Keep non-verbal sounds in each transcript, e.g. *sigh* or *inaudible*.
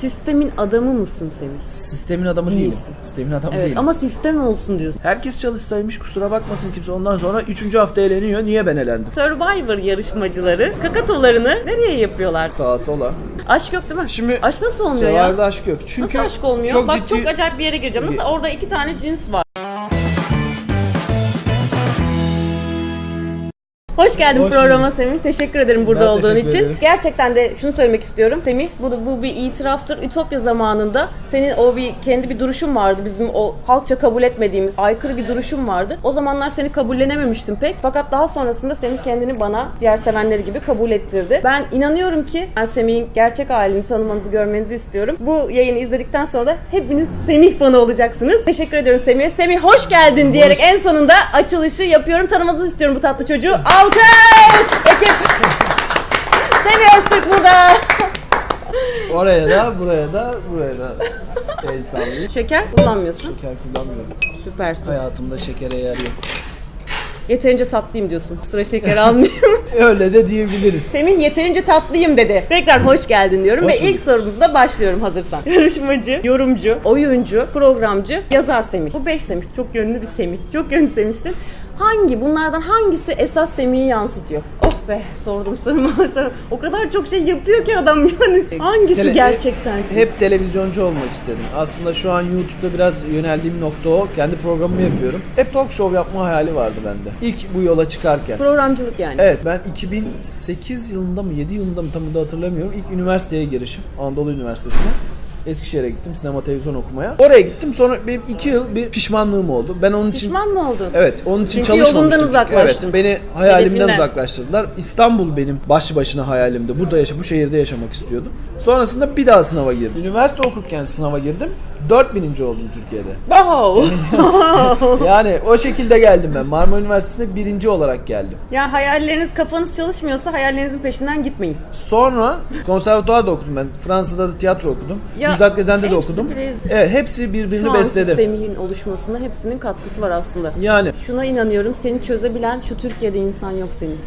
Sistemin adamı mısın Semih? Sistemin adamı değilim. Değilsin. Sistemin adamı Evet değilim. ama sistem olsun diyorsun. Herkes çalışsaymış kusura bakmasın kimse. Ondan sonra 3. hafta eğleniyor. Niye ben elendim? Survivor yarışmacıları kakatolarını nereye yapıyorlar? Sağa sola. Aşk yok değil mi? Şimdi Aşk nasıl olmuyor ya? Survivor'da aşk yok. Çünkü Nasıl aşk olmuyor? Çok Bak ciddi... çok acayip bir yere gireceğim. Nasıl orada iki tane cins var? Hoş geldin Hoş programa bulduk. Semih. Teşekkür ederim burada Ben olduğun için. ederim. Gerçekten de şunu söylemek istiyorum Semih. Bu, bu bir itiraftır. Ütopya zamanında senin o bir kendi bir duruşun vardı. Bizim o halkça kabul etmediğimiz aykırı bir duruşun vardı. O zamanlar seni kabullenememiştim pek. Fakat daha sonrasında Semih kendini bana diğer sevenleri gibi kabul ettirdi. Ben inanıyorum ki ben Semih'in gerçek halini tanımanızı, görmenizi istiyorum. Bu yayını izledikten sonra da hepiniz Semih fanı olacaksınız. Teşekkür ediyorum Semih'e. Semih hoş geldin diyerek en sonunda açılışı yapıyorum. Tanımanızı istiyorum bu tatlı çocuğu. *laughs* Alkış! Ekip! Semih Öztürk burada. Oraya da, buraya da, buraya da el sallayayım. Şeker kullanmıyorsun. Şeker kullanmıyorum. Süpersin. Hayatımda şekere yer yok. Yeterince tatlıyım diyorsun. Sıra şeker almayayım. *laughs* Öyle de diyebiliriz. Semih yeterince tatlıyım dedi. Tekrar hoş geldin diyorum Hoş ve ilk sorumuzla başlıyorum hazırsan. Yarışmacı, yorumcu, oyuncu, programcı, yazar Semih. Bu beş Semih. Çok yönlü bir Semih. Çok yönlü Semih'sin. Hangi bunlardan hangisi esas Semih'i yansıtıyor? Oh be sordum sorumu. *laughs* o kadar çok şey yapıyor ki adam yani. Hangisi Tele- gerçek sensin? Hep televizyoncu olmak istedim. Aslında şu an YouTube'da biraz yöneldiğim nokta o. Kendi programımı yapıyorum. Hep talk show yapma hayali vardı bende. İlk bu yola çıkarken. Programcılık yani. Evet ben 2008 yılında mı 7 yılında mı tam da hatırlamıyorum. İlk üniversiteye girişim. Anadolu Üniversitesi'ne. Eskişehir'e gittim sinema televizyon okumaya. Oraya gittim sonra benim 2 yıl bir pişmanlığım oldu. Ben onun için Pişman mı oldun? Evet, onun için Çünkü çalışmamıştım. yolundan çünkü. uzaklaştın. Evet, beni hayalimden Hedefinden. uzaklaştırdılar. İstanbul benim başlı başına hayalimdi. Burada yaşa, bu şehirde yaşamak istiyordum. Sonrasında bir daha sınava girdim. Üniversite okurken sınava girdim. 4000. oldum Türkiye'de. Wow. *laughs* Yani o şekilde geldim ben. Marmara Üniversitesi'ne birinci olarak geldim. ya hayalleriniz kafanız çalışmıyorsa hayallerinizin peşinden gitmeyin. Sonra konservatuvarda okudum ben. Fransa'da da tiyatro okudum. Ya, Müjdat Gezen'de de okudum. Evet, hepsi birbirini Şu besledi. Semih'in oluşmasına hepsinin katkısı var aslında. Yani Şuna inanıyorum seni çözebilen şu Türkiye'de insan yok senin.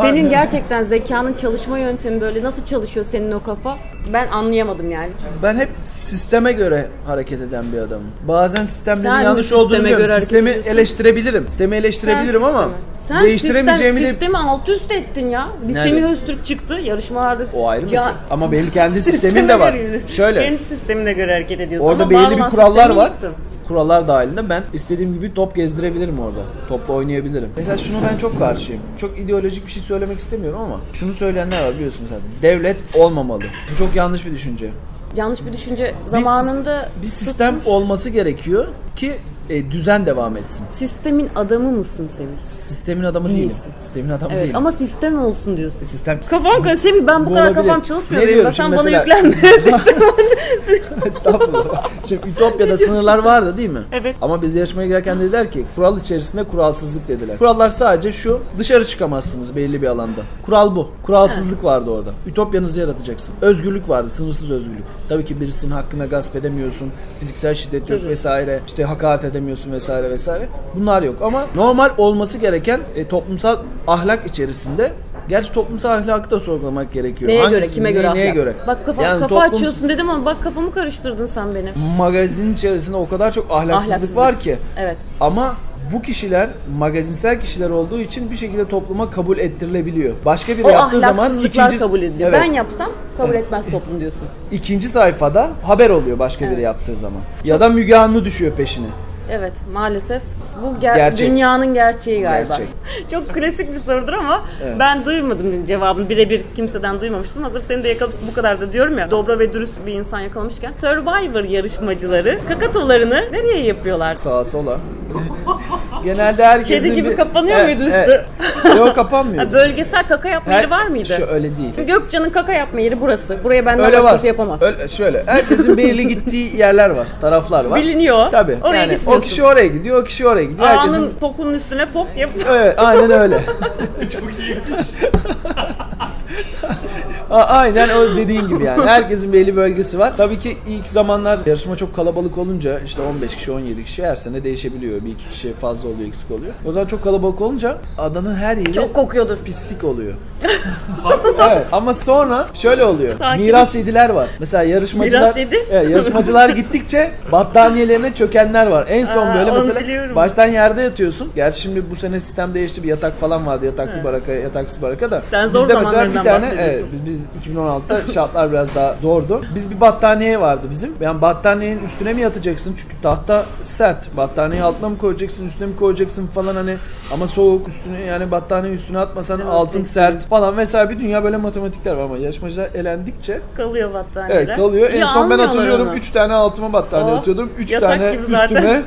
Senin gerçekten zekanın çalışma yöntemi böyle nasıl çalışıyor senin o kafa ben anlayamadım yani. Ben hep sisteme göre hareket eden bir adamım. Bazen sistemlerin Sen yanlış sisteme olduğunu biliyorum. göre hareket Sistemi ediyorsun? eleştirebilirim. Sistemi eleştirebilirim Sen ama sistemi- Sen değiştiremeyeceğimi sistem, de sistemi alt üst ettin ya. Bir Nerede? Semih Öztürk çıktı yarışmalarda. o ayrı Ya- mesele. Ama benim kendi *laughs* sistemin Sisteme de var. göre- Şöyle Kendi sistemine göre hareket ediyorsun. orada ama belli bağlanan bir kurallar sistemi var. yıktın. Kurallar dahilinde ben istediğim gibi top gezdirebilirim orada. Topla oynayabilirim. Mesela şunu ben çok karşıyım. Çok ideolojik bir şey söylemek istemiyorum ama şunu söyleyenler var biliyorsun sen. Devlet olmamalı. Bu çok yanlış bir düşünce. Yanlış bir düşünce Bir zamanında sis- bir sistem olması gerekiyor ki e, düzen devam etsin. sistemin adamı mısın Semih? Sistemin adamı değilim. Değilsin. Sistemin adamı Evet değilim. ama sistem olsun diyorsun. sistem Kafam karıştı. Semih ben bu, Bu kadar olabilir. kafam çalışmıyor Ne diyorum Sen şimdi bana mesela- yüklenme. *laughs* Estağfurullah. Şimdi Ütopya'da sınırlar vardı değil mi? Evet. Ama biz yarışmaya girerken dediler ki kural içerisinde kuralsızlık dediler. Kurallar sadece şu dışarı çıkamazsınız belli bir alanda. Kural bu. Kuralsızlık vardı orada. Ütopyanızı yaratacaksın. Özgürlük vardı. Sınırsız özgürlük. Tabii ki birisinin hakkına gasp edemiyorsun. Fiziksel şiddet yok vesaire. İşte hakaret edemiyorsun vesaire vesaire. Bunlar yok ama normal olması gereken e, toplumsal ahlak içerisinde Gerçi toplumsal ahlakı da sorgulamak gerekiyor. Neye göre? Hangisi, Kime neye- göre Neye ahlak? göre? Bak kafa, Yani kafa toplum- açıyorsun dedim ama bak kafamı karıştırdın sen benim. magazin içerisinde o kadar çok ahlaksızlık, Ahlaksızlık. var ki. Evet. Ama bu kişiler magazinsel kişiler olduğu için bir şekilde topluma kabul ettirilebiliyor. Başka biri O yaptığı zaman ikinci kabul ediliyor. Evet, Ben yapsam kabul etmez toplum diyorsun. ikinci sayfada haber oluyor başka Evet. biri yaptığı zaman. Ya da Müge Anlı düşüyor peşine. Evet maalesef bu ger- Gerçek. dünyanın gerçeği galiba. Gerçek. *laughs* Çok klasik bir sorudur ama Evet. ben duymadım cevabını birebir kimseden duymamıştım. Hazır seni de yakalamışsın bu kadar da diyorum ya. Dobra ve dürüst bir insan yakalamışken Survivor yarışmacıları kakatolarını nereye yapıyorlar? Sağa sola. *laughs* Genelde herkesin Kedi gibi bir- kapanıyor Evet, muydu evet. *laughs* Yok kapanmıyor. Ha, bölgesel kaka yapma yeri var mıydı? Şu öyle değil. Gökcan'ın kaka yapma yeri burası. Buraya benden Öyle var. başkası yapamaz. Öyle, şöyle. Herkesin belirli gittiği yerler var. Taraflar var. Biliniyor. Tabii. Oraya yani o gitmiyorsun. kişi oraya gidiyor, o kişi oraya gidiyor. Herkesin Ağanın pokunun üstüne pop yap. Evet, aynen öyle. *laughs* A- *laughs* Aynen o dediğin gibi yani. Herkesin belli bölgesi var. Tabii ki ilk zamanlar yarışma çok kalabalık olunca işte 15 kişi 17 kişi her sene değişebiliyor. Bir iki kişi fazla oluyor eksik oluyor. O zaman çok kalabalık olunca adanın her yeri Çok kokuyordur. pislik oluyor. *laughs* evet ama sonra şöyle oluyor. Sakin. Miras yediler var. Mesela yarışmacılar Miras yedi? Evet, yarışmacılar gittikçe battaniyelerine çökenler var. En son Aa, böyle onu mesela biliyorum. baştan yerde yatıyorsun. Gerçi şimdi bu sene sistem değişti. Bir yatak falan vardı. Yataklı baraka, yataksız baraka da. Sen zor Bizde mesela bir zamanlarından tane bahsediyorsun. evet, biz, biz 2016'da şartlar biraz daha zordu. Biz bir battaniye vardı bizim. Yani battaniyenin üstüne mi yatacaksın? Çünkü tahta sert. Battaniyeyi altına mı koyacaksın, üstüne mi koyacaksın falan hani ama soğuk üstüne yani battaniye üstüne atmasan Evet, altın kesin. sert falan mesela bir dünya böyle matematikler var ama yarışmacılar elendikçe Kalıyor battaniyeler. Evet kalıyor. En Ya son ben hatırlıyorum onu. 3 tane altıma battaniye Oh, atıyordum. 3 yatak tane gibi zaten. üstüne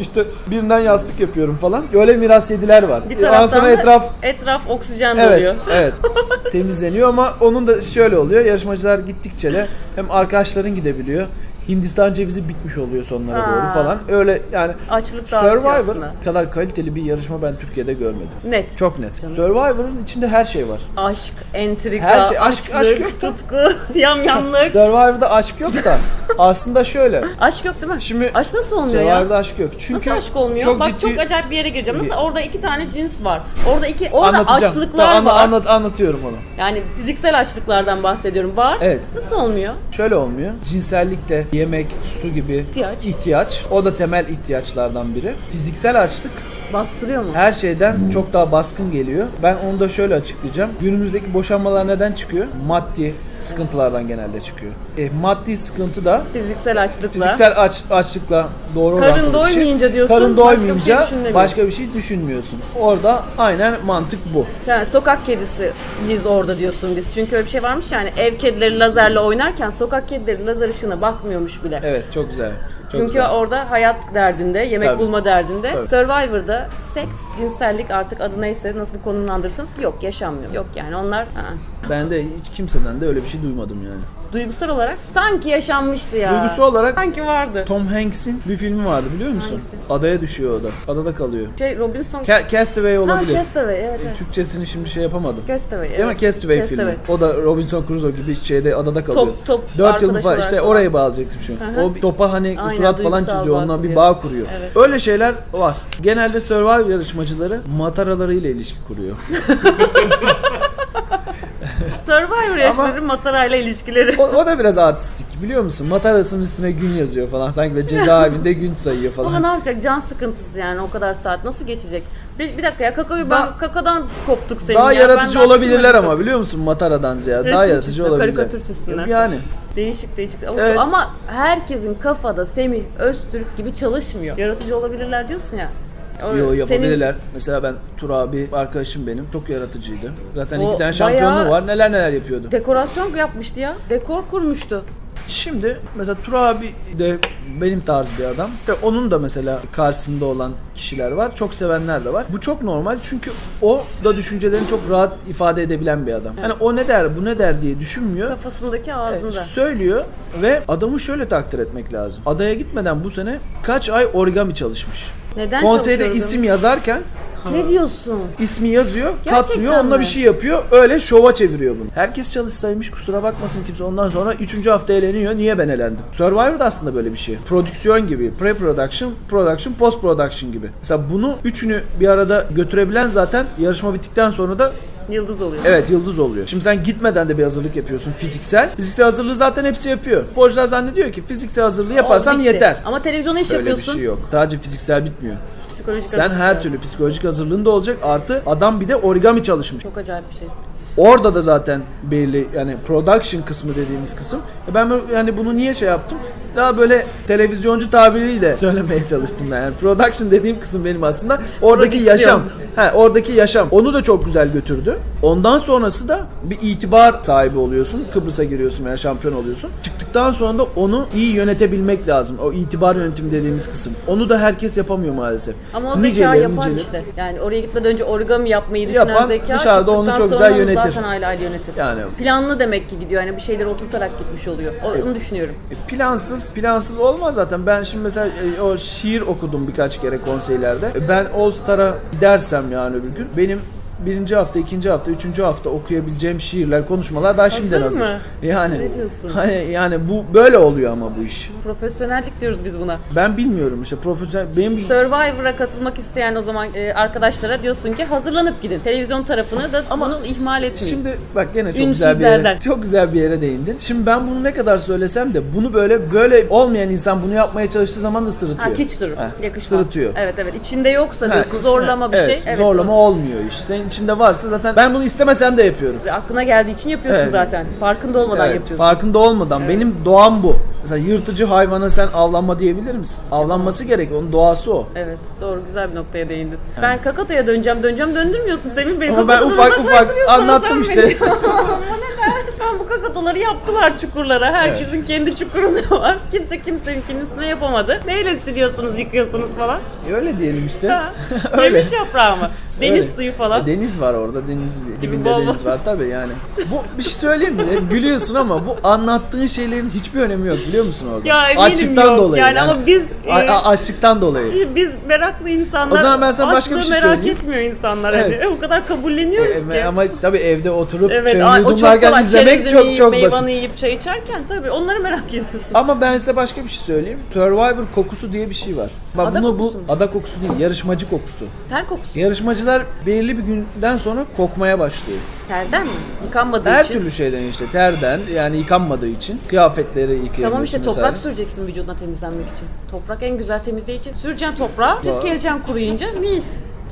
işte birinden yastık yapıyorum falan. Böyle miras yediler var. Bir Ondan taraftan sonra etraf etraf oksijen Evet, doluyor. evet. *laughs* Temizleniyor ama onun da şöyle oluyor. Yarışmacılar gittikçe de hem arkadaşların gidebiliyor. Hindistan cevizi bitmiş oluyor sonlara Aa. doğru falan. Öyle yani Açlık Survivor aslında. kadar kaliteli bir yarışma ben Türkiye'de görmedim. Net. Çok net. Canım. Survivor'ın içinde her şey var. Aşk, entrika, Her şey- aşk- açlık, aşk yok da. tutku, *laughs* yamyamlık. Survivor'da aşk yok da *laughs* aslında şöyle. aşk yok değil mi? Şimdi aşk nasıl olmuyor ya? Survivor'da aşk yok. Çünkü Nasıl aşk olmuyor? Çok Bak ciddi... çok acayip bir yere gireceğim. Nasıl orada iki tane cins var. Orada iki orada Anlatacağım. açlıklar Tamam, var. anlat, anlatıyorum onu. Yani fiziksel açlıklardan bahsediyorum. Var. Evet. Nasıl olmuyor? Şöyle olmuyor. Cinsellik de yemek, su gibi İhtiyaç. ihtiyaç. O da temel ihtiyaçlardan biri. Fiziksel açlık Bastırıyor mu? her şeyden çok daha baskın geliyor. Ben onu da şöyle açıklayacağım. Günümüzdeki boşanmalar neden çıkıyor? Maddi sıkıntılardan genelde çıkıyor. E, maddi sıkıntı da Fiziksel açlıkla. fiziksel aç, açlıkla doğru Karın orantılı bir şey. doymayınca diyorsun, Karın başka bir şey doymayınca başka bir şey düşünmüyorsun. Orada aynen mantık bu. Yani sokak kedisiyiz orada diyorsun biz. Çünkü öyle bir şey varmış yani ev kedileri lazerle oynarken sokak kedileri lazer ışığına bakmıyormuş bile. Evet çok güzel. Çok Çünkü güzel. orada hayat derdinde, yemek Tabii. bulma derdinde. Tabii. Survivor'da seks, cinsellik artık adı neyse nasıl konumlandırırsanız yok yaşanmıyor. Yok yani onlar aa. Ben de hiç kimseden de öyle bir şey duymadım yani. duygusal olarak sanki yaşanmıştı ya. Duygusu olarak sanki vardı. Tom Hanks'in bir filmi vardı biliyor musun? Hangisi? Adaya düşüyor o da. Adada kalıyor. Şey Robinson Ca- Castaway Ha, olabilir. Castaway evet evet. Türkçesini şimdi şey yapamadım. Castaway Değil mi? evet. Castaway, Castaway. filmi. O da Robinson Crusoe gibi şeyde adada kalıyor. Top- top 4 yıl falan işte falan. oraya bağlayacaktım şu Hı. O bir topa hani Aynen, surat falan duygusal çiziyor. bağ Ondan bir kuruyor. bağ kuruyor. Evet. Öyle şeyler var. Genelde Survivor yarışmacıları mataralarıyla ilişki kuruyor. *laughs* Survivor yarışmaları matarayla ilişkileri. O, o da biraz artistik biliyor musun? Matarasının üstüne gün yazıyor falan. Sanki böyle cezaevinde gün sayıyor Ama falan. ne yapacak? Can sıkıntısı yani o kadar saat nasıl geçecek? Bir, bir dakika ya kakaoyu ben kakadan koptuk senin Daha ya. yaratıcı Ben olabilirler ama biliyor musun Mataradan ziyade Resim daha yaratıcı olabilirler. karikatür çizsinler. Yani Değişik değişik. Ama, Evet. ama herkesin kafada Semih Öztürk gibi çalışmıyor. Yaratıcı olabilirler diyorsun ya. O Yo senin- yapabilirler. Mesela ben Tur abi arkadaşım benim çok yaratıcıydı. Zaten O iki tane şampiyonluğu var. Neler neler yapıyordu. Dekorasyon yapmıştı ya. Dekor kurmuştu. Şimdi mesela Tur abi de benim tarz bir adam. Ve onun da mesela karşısında olan kişiler var. Çok sevenler de var. Bu çok normal çünkü o da düşüncelerini çok rahat ifade edebilen bir adam. Hani o ne der, bu ne der diye düşünmüyor. Kafasındaki Evet, ağzında. söylüyor ve adamı şöyle takdir etmek lazım. Adaya gitmeden bu sene kaç ay origami çalışmış. Neden Konseyde isim yazarken Ne diyorsun? ismi yazıyor, Gerçekten katlıyor, onunla mi? bir şey yapıyor. Öyle şova çeviriyor bunu. Herkes çalışsaymış kusura bakmasın kimse. Ondan sonra 3. hafta eleniyor. Niye ben elendim? Survivor da aslında böyle bir şey. Prodüksiyon gibi. Pre-production, production, post-production gibi. Mesela bunu üçünü bir arada götürebilen zaten yarışma bittikten sonra da Yıldız oluyor. Evet yıldız oluyor. Şimdi sen gitmeden de bir hazırlık yapıyorsun fiziksel. Fiziksel hazırlığı zaten hepsi yapıyor. Sporcular zannediyor ki fiziksel hazırlığı yaparsam bitti. yeter. Ama televizyona iş Öyle bir yapıyorsun. şey yok. Sadece fiziksel bitmiyor. Psikolojik Sen her türlü psikolojik hazırlığın da olacak. Artı adam bir de origami çalışmış. Çok acayip bir şey. Orada da zaten belli yani production kısmı dediğimiz kısım. E Ben yani bunu niye şey yaptım? Daha böyle televizyoncu tabiriyle söylemeye çalıştım ben. Yani production dediğim kısım benim aslında oradaki Prodüksiyon. yaşam. He, oradaki yaşam. Onu da çok güzel götürdü. Ondan sonrası da bir itibar sahibi oluyorsun. Kıbrıs'a giriyorsun veya şampiyon oluyorsun. Çıktıktan sonra da onu iyi yönetebilmek lazım. O itibar yönetimi dediğimiz kısım. Onu da herkes yapamıyor maalesef. Ama o zeka Niceleri, yapar niceleri. işte. Yani oraya gitmeden önce origami yapmayı düşünen Yapan zeka dışarıda onu çok güzel yönetir. zaten aile aile yönetir. Yani Planlı demek ki gidiyor. Yani bir şeyleri oturtarak gitmiş oluyor. Onu düşünüyorum. E, Plansız, plansız olmaz zaten. Ben şimdi mesela e, o şiir okudum birkaç kere konseylerde. E, Ben All Star'a gidersem yani öbür gün benim birinci hafta, ikinci hafta, üçüncü hafta okuyabileceğim şiirler, konuşmalar daha şimdiden Hazır mı? Yani Ne diyorsun? Hani yani bu böyle oluyor ama bu iş. Profesyonellik diyoruz biz buna. Ben bilmiyorum işte profesyonel benim Survivor'a katılmak isteyen o zaman e, arkadaşlara diyorsun ki hazırlanıp gidin. Televizyon tarafını da Ama bunu ihmal etmeyin. Şimdi bak gene çok güzel bir yere, çok güzel bir yere değindin. Şimdi ben bunu ne kadar söylesem de bunu böyle böyle olmayan insan bunu yapmaya çalıştığı zaman da sırıtıyor. ha hiç durur. Heh, Yakışmaz. Sırıtıyor. Evet evet. İçinde yoksa Ha, diyorsun zorlama bir evet, şey. Evet, zorlama olmuyor iş. Senin içinde varsa zaten ben bunu istemesem de yapıyorum. Aklına geldiği için yapıyorsun Evet. zaten. Farkında olmadan Evet, yapıyorsun. farkında olmadan benim doğam bu. Mesela yırtıcı hayvana sen avlanma diyebilir misin? Avlanması gerek. Onun doğası o. Evet doğru güzel bir noktaya değindin. Ben Kakato'ya döneceğim döneceğim döndürmüyorsun Semin beni. Ama ben Kakato'dan ufak ufak uzaklaştırıyorsun anlattım sen işte. beni. Ama neden? Ben bu kakatoları yaptılar çukurlara. Herkesin kendi çukurunda var. Kimse kimseninkinin üstüne yapamadı. Neyle siliyorsunuz yıkıyorsunuz falan. Öyle diyelim işte. Ha. *laughs* Öyle. Yemiş yaprağı mı? Deniz Öyle. suyu falan. E, Deniz var orada. Deniz dibinde bol. deniz var tabii yani. Bu bir şey söyleyeyim mi? E, Gülüyorsun ama bu anlattığın şeylerin hiçbir önemi yok biliyor musun orada? Ya eminim Açlıktan yok. dolayı. Yani ama biz, e, açlıktan dolayı. Biz meraklı insanlar. O zaman ben sana başka bir şey merak söyleyeyim. etmiyor insanlar. Evet. Hani. O kadar kabulleniyoruz E, ki. ama tabii evde oturup Evet, çayını yudumlarken izlemek çok yiyip, çok meyvanı basit. yiyip çay içerken tabii onları merak ediyorsun. Ama ben size başka bir şey söyleyeyim. Survivor kokusu diye bir şey var. Bak Ada bunu bu mu? ada kokusu değil, yarışmacı kokusu. Ter kokusu. Yarışmacılar belirli bir günden sonra kokmaya başlıyor. Terden mi? Yıkanmadığı Her için. türlü şeyden işte terden yani yıkanmadığı için kıyafetleri yıkayabiliyorsun Tamam işte toprak vesaire. süreceksin vücuduna temizlenmek için. Toprak en güzel temizleyici. Süreceksin toprağa, Doğru. çiz geleceksin kuruyunca mis.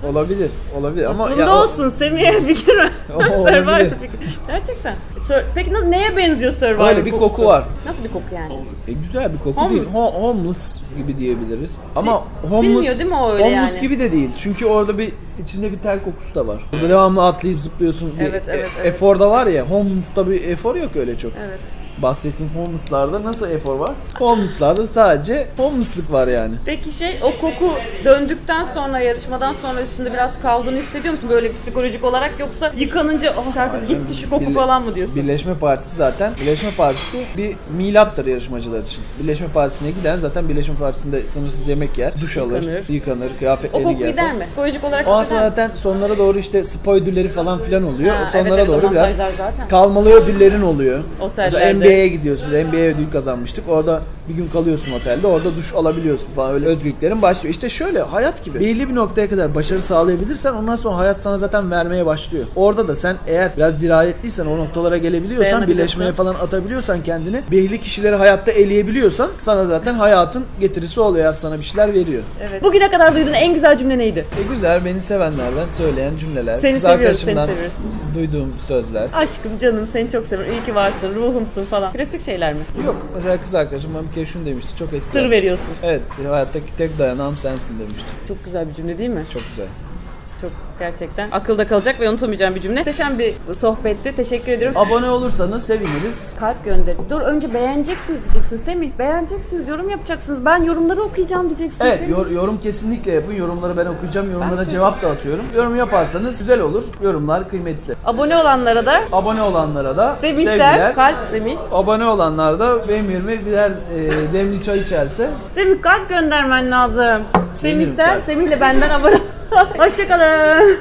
Olabilir, olabilir ama Bunda ya o- olsun Semih'e fikir ver. *laughs* O Survivor fikri. Gerçekten. Sör- Peki nasıl, neye benziyor Survivor Öyle bir kokusu? koku var. Nasıl bir koku yani? E, güzel bir koku Homeless. değil. Ho- homeless gibi diyebiliriz. Ama homeless, sinmiyor değil mi o öyle homeless yani? gibi de değil. Çünkü orada bir içinde bir ter kokusu da var. Burada devamlı atlayıp zıplıyorsun. Bir Evet, evet, e- evet. Efor da var ya. Homeless'ta bir efor yok öyle çok. Evet. Bahsettiğim homeless'larda nasıl efor var? Homeless'larda sadece homeless'lık var yani. Peki şey o koku döndükten sonra yarışmadan sonra üstünde biraz kaldığını hissediyor musun böyle psikolojik olarak yoksa yıkanınca oh tertemiz gitti şu koku Birle- falan mı diyorsun? Birleşme Partisi zaten. Birleşme Partisi bir milattır yarışmacılar için. Birleşme Partisi'ne giden zaten Birleşme Partisi'nde sınırsız yemek yer, duş alır, Yıkanır. yıkanır, o kıyafetlerini koku giyer. gider falan. mi? Psikolojik olarak Ondan hisseder zaten sonlara doğru işte spoilerleri falan filan oluyor. Ha, O sonlara evet, evet, o doğru biraz masajlar zaten. kalmalı ödüllerin oluyor. Otellerde. Mesela NBA'ye gidiyoruz. Biz NBA ödül kazanmıştık. Orada bir gün kalıyorsun otelde. Orada duş alabiliyorsun falan. Öyle özgürlüklerin başlıyor. İşte şöyle hayat gibi. Belli bir noktaya kadar başarı sağlayabilirsen ondan sonra hayat sana zaten vermeye başlıyor. Orada da sen eğer biraz dirayetliysen o noktalara gelebiliyorsan, birleşmeye falan atabiliyorsan kendini, belli kişileri hayatta eleyebiliyorsan sana zaten hayatın getirisi oluyor. Hayat sana bir şeyler veriyor. Evet. Bugüne kadar duyduğun en güzel cümle neydi? E güzel, beni sevenlerden söyleyen cümleler. Seni kız seviyoruz, arkadaşımdan seni seviyoruz. duyduğum sözler. Aşkım canım seni çok seviyorum. İyi ki varsın. Ruhumsun falan. Klasik şeyler mi? Yok, mesela kız arkadaşım bana bir kere şunu demişti, çok etkilenmişti. Sır veriyorsun. Evet, hayattaki tek dayanağım sensin demişti. Çok güzel bir cümle değil mi? Çok güzel. Çok gerçekten akılda kalacak ve unutamayacağım bir cümle. Muhteşem bir sohbetti. Teşekkür ediyorum. Abone olursanız seviniriz. Kalp gönderdi. Dur önce beğeneceksiniz diyeceksin Semih. Beğeneceksiniz, yorum yapacaksınız. Ben yorumları okuyacağım diyeceksin Evet, Semih. yor- yorum kesinlikle yapın. Yorumları ben okuyacağım. Yorumlara Ben cevap da atıyorum. Yorum yaparsanız güzel olur. Yorumlar kıymetli. Abone olanlara da Abone olanlara da Semih'ten sevgiler. kalp Semih. Abone olanlar da benim yerime birer e, demli çay içerse Semih kalp göndermen lazım. Sevinirim Semih'ten, kalp. Semih'le benden abone Hoşçakalın.